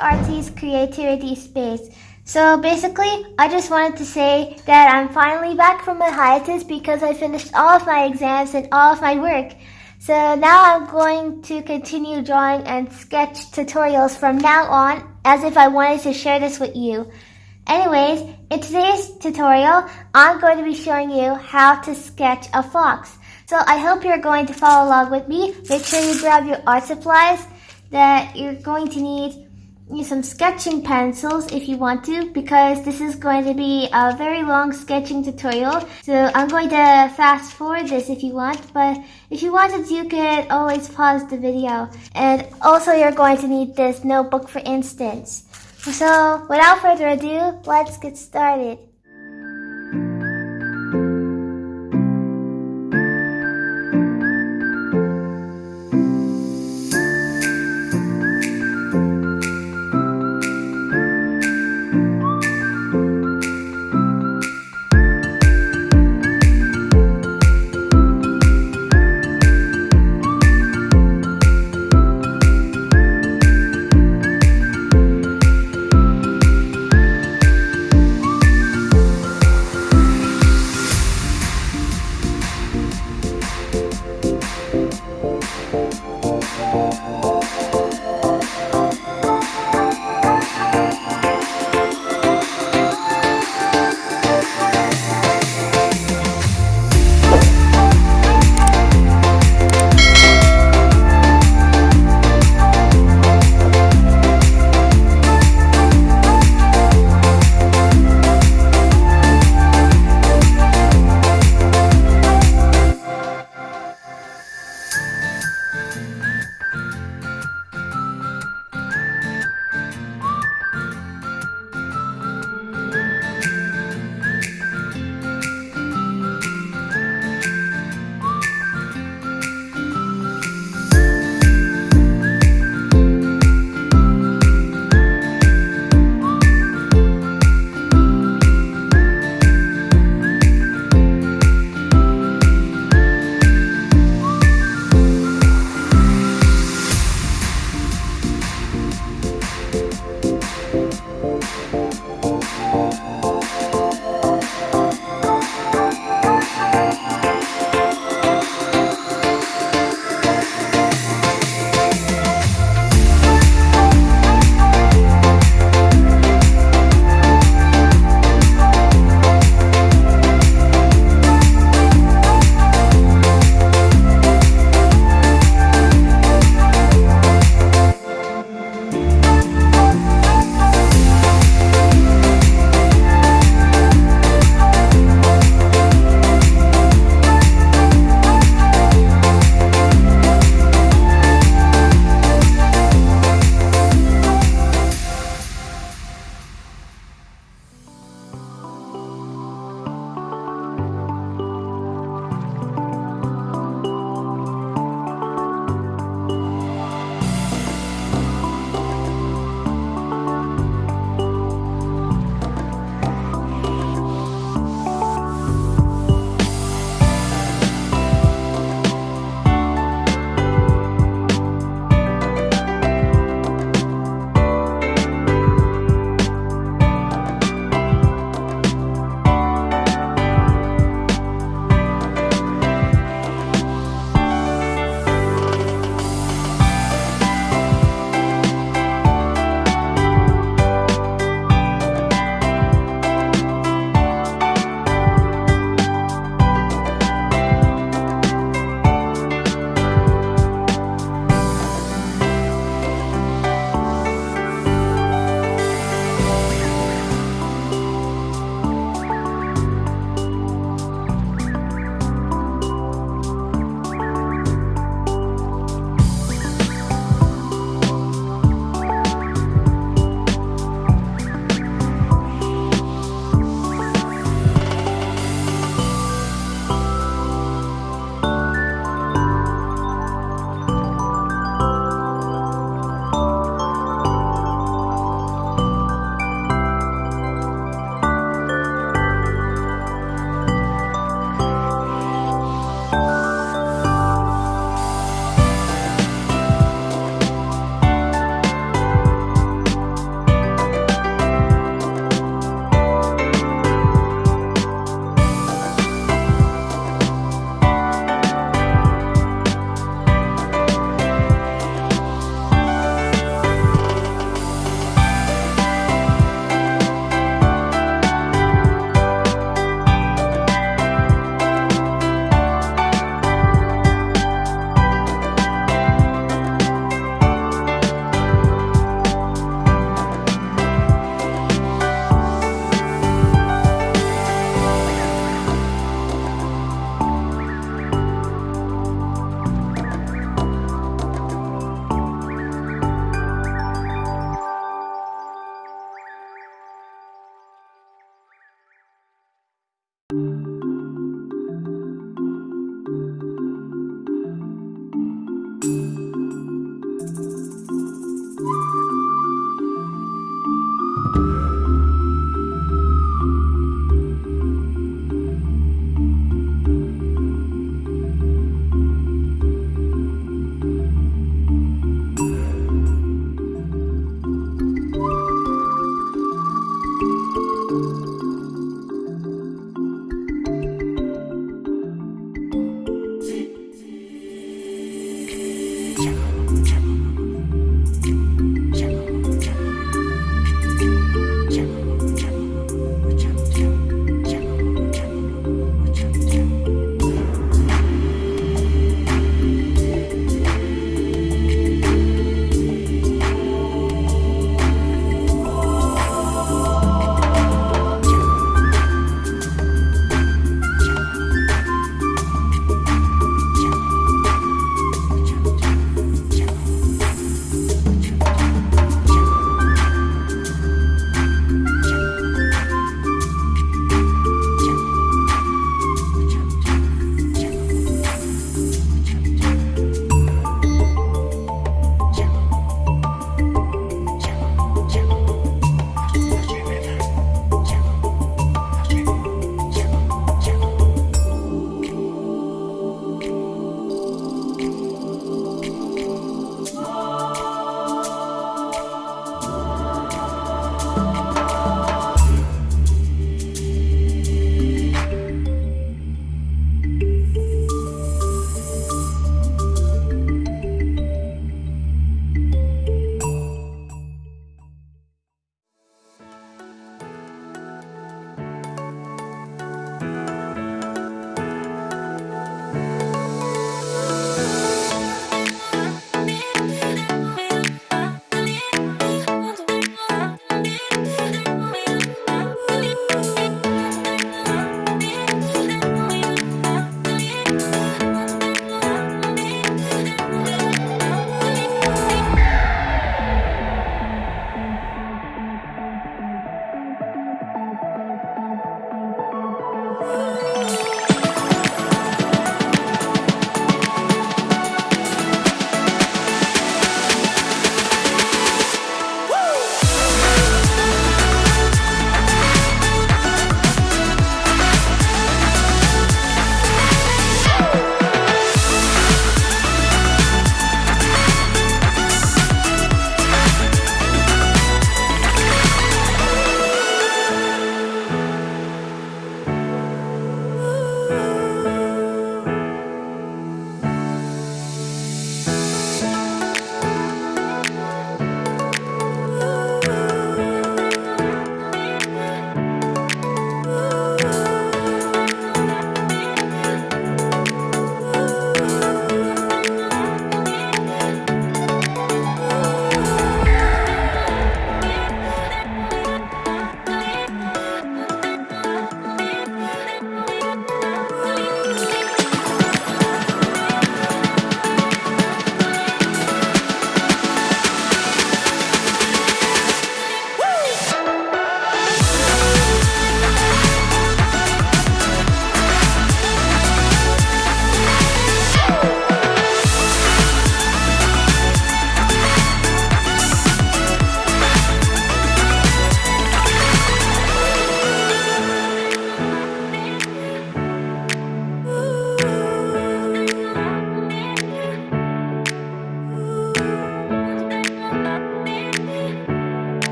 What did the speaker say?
Artie's Creativity Space. So basically, I just wanted to say that I'm finally back from my hiatus because I finished all of my exams and all of my work. So now I'm going to continue drawing and sketch tutorials from now on as if I wanted to share this with you. Anyways, in today's tutorial, I'm going to be showing you how to sketch a fox. So I hope you're going to follow along with me. Make sure you grab your art supplies that you're going to need some sketching pencils if you want to because this is going to be a very long sketching tutorial. So I'm going to fast forward this if you want, but if you wanted you could always pause the video. And also you're going to need this notebook for instance. So without further ado, let's get started.